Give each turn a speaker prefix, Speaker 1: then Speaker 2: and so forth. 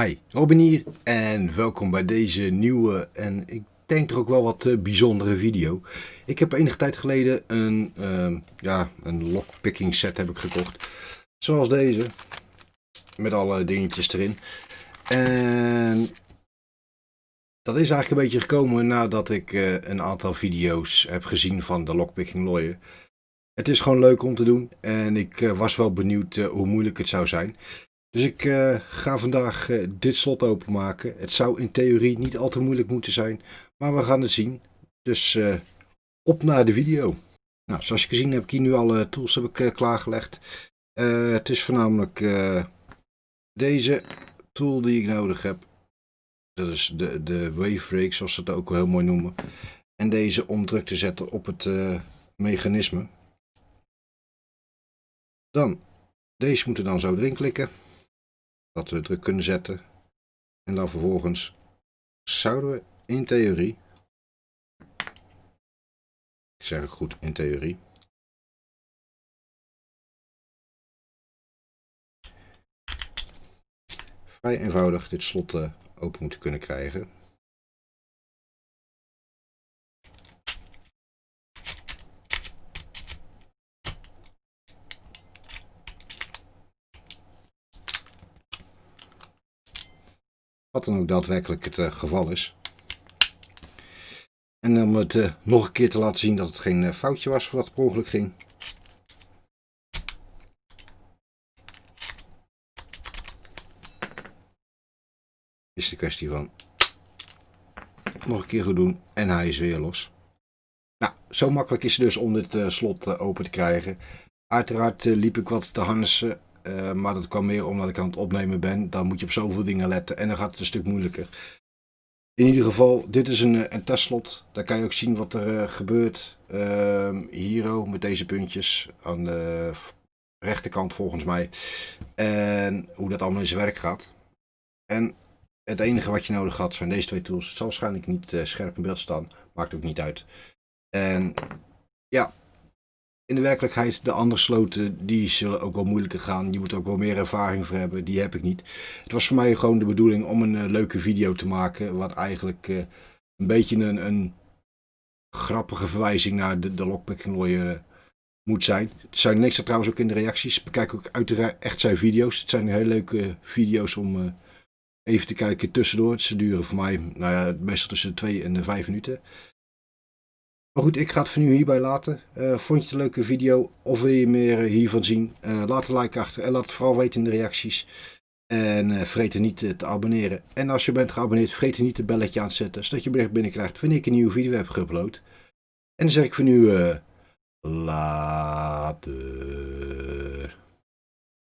Speaker 1: Hi, Robin hier en welkom bij deze nieuwe en ik denk toch ook wel wat eh, bijzondere video. Ik heb enige tijd geleden een, uh, ja, een lockpicking set heb ik gekocht. Zoals deze. Met alle dingetjes erin. En dat is eigenlijk een beetje gekomen nadat ik uh, een aantal video's heb gezien van de lockpicking lawyer. Het is gewoon leuk om te doen en ik uh, was wel benieuwd hoe moeilijk het zou zijn. Dus ik uh, ga vandaag uh, dit slot openmaken. Het zou in theorie niet al te moeilijk moeten zijn, maar we gaan het zien. Dus uh, op naar de video. Nou, zoals je gezien heb ik hier nu alle tools heb ik, klaargelegd. het is voornamelijk deze tool die ik nodig heb. Dat is de, de wave zoals ze het ook wel heel mooi noemen. En deze om druk te zetten op het mechanisme. Dan, deze moeten dan zo erin klikken dat we druk kunnen zetten. En dan vervolgens zouden we in theorie, ik zeg het goed in theorie, vrij eenvoudig dit slot uh, open moeten kunnen krijgen. Wat dan ook daadwerkelijk het uh, geval is. En om het uh, nog een keer te laten zien dat het geen uh, foutje was het per ongeluk ging. Is de kwestie van nog een keer goed doen en hij is weer los. Nou, zo makkelijk is het dus om dit slot open te krijgen. Uiteraard liep ik wat te harnessen uh, maar dat kwam meer omdat ik aan het opnemen ben. Dan moet je op zoveel dingen letten en dan gaat het een stuk moeilijker. In ieder geval, dit is een, een testslot. Daar kan je ook zien wat er uh, gebeurt. Uh, hier met deze puntjes aan de rechterkant volgens mij. En hoe dat allemaal in zijn werk gaat. En het enige wat je nodig had zijn deze twee tools. Het zal waarschijnlijk niet scherp in beeld staan. Maakt ook niet uit. En ja, in de werkelijkheid, de andere sloten, die zullen ook wel moeilijker gaan. Je moet er ook wel meer ervaring voor hebben. Die heb ik niet. Het was voor mij gewoon de bedoeling om een uh, leuke video te maken. Wat eigenlijk uh, een beetje een, een, grappige verwijzing naar de, de lockpicking lawyer uh, moet zijn. Het zijn niks trouwens ook in de reacties. Bekijk ook uiteraard echt zijn video's. Het zijn hele leuke video's om even te kijken tussendoor. Ze duren voor mij nou ja, meestal tussen de 2 en 5 minuten. Maar goed, ik ga het voor nu hierbij laten. Uh, vond je het een leuke video of wil je meer eh, hiervan zien? Uh, laat een like achter en laat het vooral weten in de reacties. En uh, vergeet er niet te abonneren. En als je bent geabonneerd, vergeet er niet het belletje aan te zetten. Zodat je bericht binnenkrijgt wanneer ik een nieuwe video heb geüpload. En dan zeg ik voor nu... later.